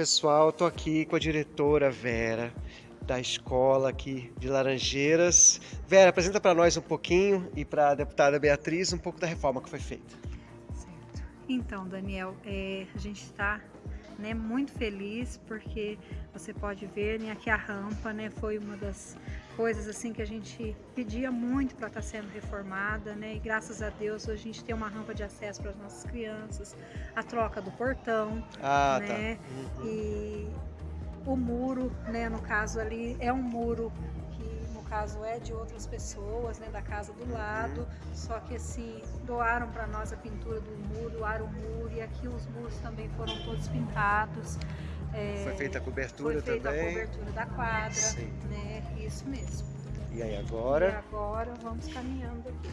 pessoal, tô aqui com a diretora Vera da escola aqui de Laranjeiras. Vera, apresenta para nós um pouquinho e para a deputada Beatriz um pouco da reforma que foi feita. Certo. Então, Daniel, é, a gente está né, muito feliz porque você pode ver né, aqui a rampa né, foi uma das coisas assim que a gente pedia muito para estar tá sendo reformada, né? E graças a Deus hoje a gente tem uma rampa de acesso para as nossas crianças, a troca do portão, ah, né? Tá. Uhum. E o muro, né, no caso ali, é um muro que no caso é de outras pessoas, né, da casa do lado, uhum. só que assim, doaram para nós a pintura do muro, doaram o muro e aqui os muros também foram todos pintados. É, foi feita a cobertura foi feita também? a cobertura da quadra, Sim. né, isso mesmo. E aí agora? E agora vamos caminhando aqui.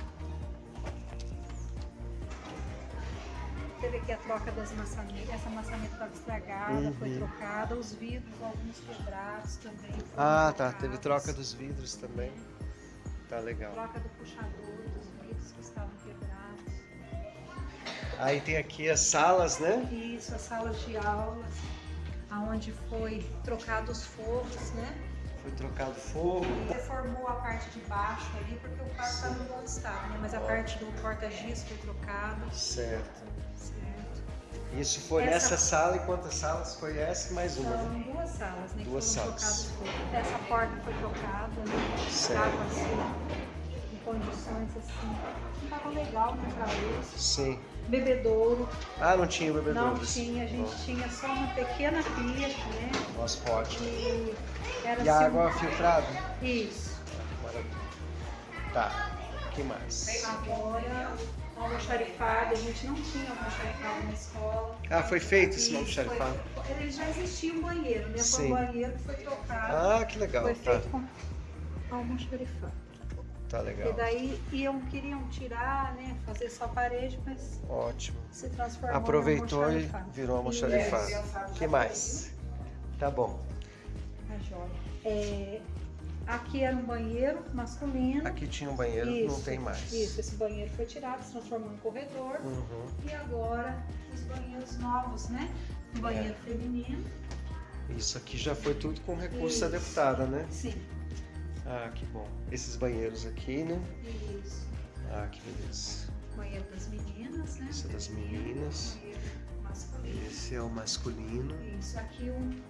Teve aqui a troca das maçanetas, essa maçaneta estava estragada, uhum. foi trocada, os vidros, alguns quebrados também. Ah, tá, teve troca dos vidros também. Tá legal. Troca do puxador, dos vidros que estavam quebrados. Aí tem aqui as salas, né? Isso, as salas de aulas, aonde foi trocado os forros, né? Foi trocado fogo. Reformou a parte de baixo ali, porque o quarto estava no bom estado, né? Mas a parte do porta-giz foi trocada. Certo. Isso foi essa... nessa sala e quantas salas foi essa mais uma? São duas salas, né? Duas salas. Essa porta foi trocada, né? Estava assim, em condições assim. Não estava legal né, para. Sim. Bebedouro. Ah, não tinha bebedouro. Não tinha, a gente tinha só uma pequena pia, né? Nossa, ótimo. E, era e a água filtrada? Isso. Maravilha. Tá. O que mais? Agora almoxarifado, a gente não tinha almoxarifado na escola. Ah, foi feito esse almoxarifado? Ele já existia um banheiro, né? Foi um banheiro que foi trocado. Ah, que legal. Foi tá. feito com almoxarifado. Tá legal. E daí iam, queriam tirar, né? Fazer só parede, mas. Ótimo. Se transformou Aproveitou e virou almoxarifado. O que mais? Tá bom. A joia. É, Aqui era um banheiro masculino. Aqui tinha um banheiro, isso, não tem mais. Isso, esse banheiro foi tirado, se transformou em corredor. Uhum. E agora os banheiros novos, né? Um banheiro é. feminino. Isso aqui já foi tudo com recurso isso. da deputada, né? Sim. Ah, que bom. Esses banheiros aqui, né? Isso. Ah, que beleza. Banheiro das meninas, né? Esse é das meninas. Masculino. Esse é o masculino. Isso, aqui um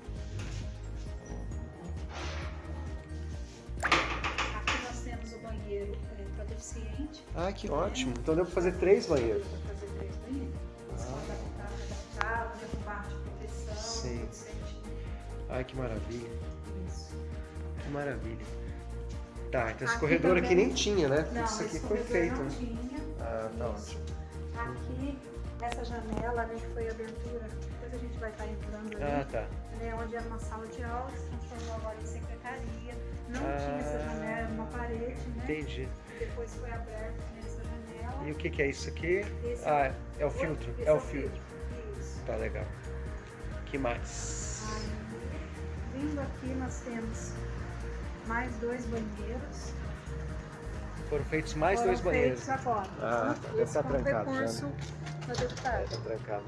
banheiro é, para deficiente. Ah, que ótimo. Então deu para fazer três banheiros. Deu para fazer três banheiros. Ah. Adaptado, derrubar de proteção. Sim. Ai, que maravilha. Isso. Que maravilha. Tá, então esse aqui corredor também... aqui nem tinha, né? Não, Isso aqui foi feito. Não tinha. Ah, tá ótimo. Aqui, essa janela, né, que foi a abertura, depois a gente vai estar entrando ali. Ah, tá. Né, onde era uma sala de aula, se transformou agora em secretaria. Não ah. tinha essa janela, era uma parede, né? Entendi. Depois foi aberto nessa janela. E o que, que é isso aqui? Esse ah, é, é o filtro. É, é o filtro. filtro. Isso. Tá legal. que mais? Aí, vindo aqui nós temos mais dois banheiros. Foram feitos mais Foram dois banheiros. Feitos agora. Ah, tá. deve estar trancado recurso já. Né? Da deputada. Tá trancado.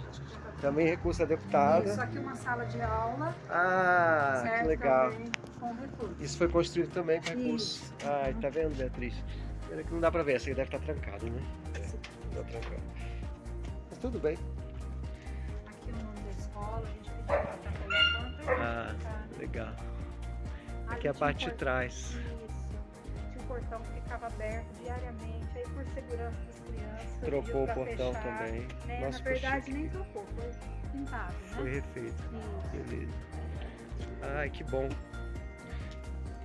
Também recurso da deputada. Isso aqui é uma sala de aula. Ah, certo, que legal. Com recurso. Isso foi construído também com recurso. Isso. Ai, tá vendo, Beatriz? Pena que não dá pra ver, essa aí deve estar trancado, né? É, tá trancado. Mas tudo bem. Aqui o nome da escola, a gente pediu pra estar colocando. Ah, legal. Aqui é a parte de trás. Isso. Tinha um portão que ficava aberto diariamente, aí por segurança das crianças. Trocou o portão fechar, também. Né? Nossa, Na verdade, nem trocou, foi pintado, né? Foi refeito. Isso. Beleza. Ai, que bom.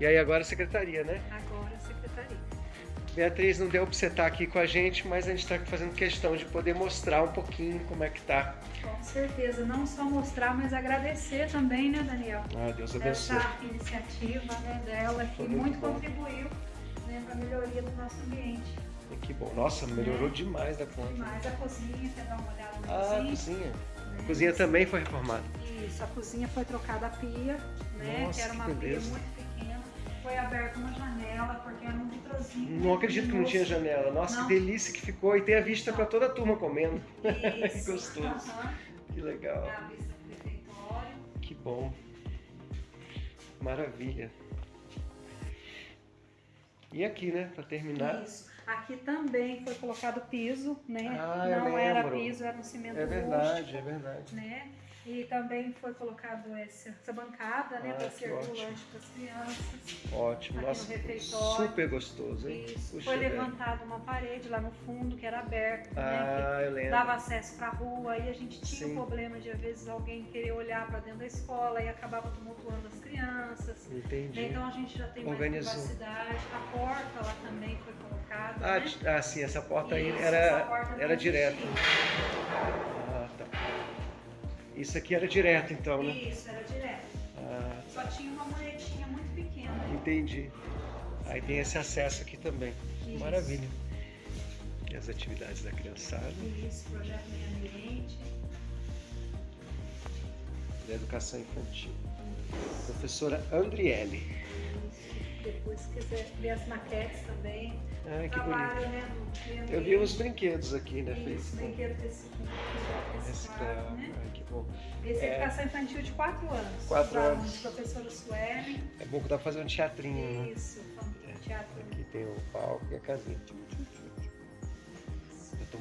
E aí agora a secretaria, né? Agora a secretaria. Beatriz, não deu para você estar aqui com a gente, mas a gente está fazendo questão de poder mostrar um pouquinho como é que tá. Com certeza, não só mostrar, mas agradecer também, né, Daniel? Ah, Deus abençoe. Essa iniciativa né, dela que muito, muito contribuiu né, para a melhoria do nosso ambiente. Que bom. Nossa, melhorou é. demais da conta. Demais. A cozinha, quer dar uma olhada na ah, cozinha? a cozinha. A cozinha também foi reformada. Isso, a cozinha foi trocada a pia, né? Nossa, que era uma que pia muito pequena. Foi aberta uma janela, porque era um vitrozinho. Não acredito que não tinha janela. Nossa, não. que delícia que ficou. E tem a vista para toda a turma comendo. Isso. que gostoso. Que legal. É a vista do refeitório. Que bom. Maravilha. E aqui, né, para terminar. Isso. Aqui também foi colocado piso, né? Ah, Não era piso, era um cimento É verdade, rústico, é verdade. né? E também foi colocado essa, essa bancada, né, Ah, para servir o lanche para as crianças. Ótimo. Nossa, no refeitório. super gostoso, hein? Isso. Puxa, foi levantada uma parede lá no fundo que era aberta, né? Ah, eu Que lembro. dava acesso para a rua e a gente tinha Sim. o problema de às vezes alguém querer olhar para dentro da escola e acabava tumultuando as crianças. Entendi. Então a gente já tem mais Organizou. privacidade. A porta lá também foi colocada. Ah, né? ah, sim, essa porta aí Isso, era, porta não era direto. existia. Ah, tá. Isso aqui era direto, então, né? Isso, era direto. Ah, Só tinha uma muretinha muito pequena. entendi. Aí tem esse acesso aqui também. Isso. Maravilha. E as atividades da criançada, Isso, projeto meio ambiente. da educação infantil. Professora Andriele. Isso. Depois, se quiser ver as maquetes também. Ah, que Trabalho, bonito. né? no meio Eu vi os brinquedos aqui, né? Isso, Fez com brinquedo reciclado, né? ah, que bom. Esse é É. educação infantil de 4 anos. Quatro Os alunos, anos. Professora Suelen. É bom que dá pra fazer um teatrinho, né? Isso, teatro. Aqui tem o palco e a casinha.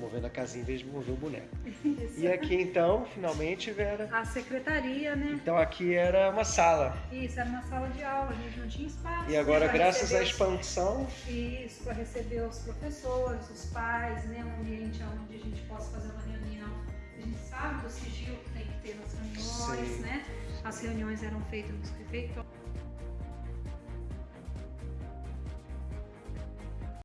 Movendo a casinha em vez de mover o boneco. Isso. E aqui então, finalmente, Vera. A secretaria, né? Então aqui era uma sala. Isso, era uma sala de aula, a gente não tinha espaço. E agora, né, pra graças à os- expansão, Isso, para receber os professores, os pais, né? Um ambiente onde a gente possa fazer uma reunião. A gente sabe do sigilo que tem que ter nas reuniões, Sim. né? As reuniões eram feitas nos refeitórios.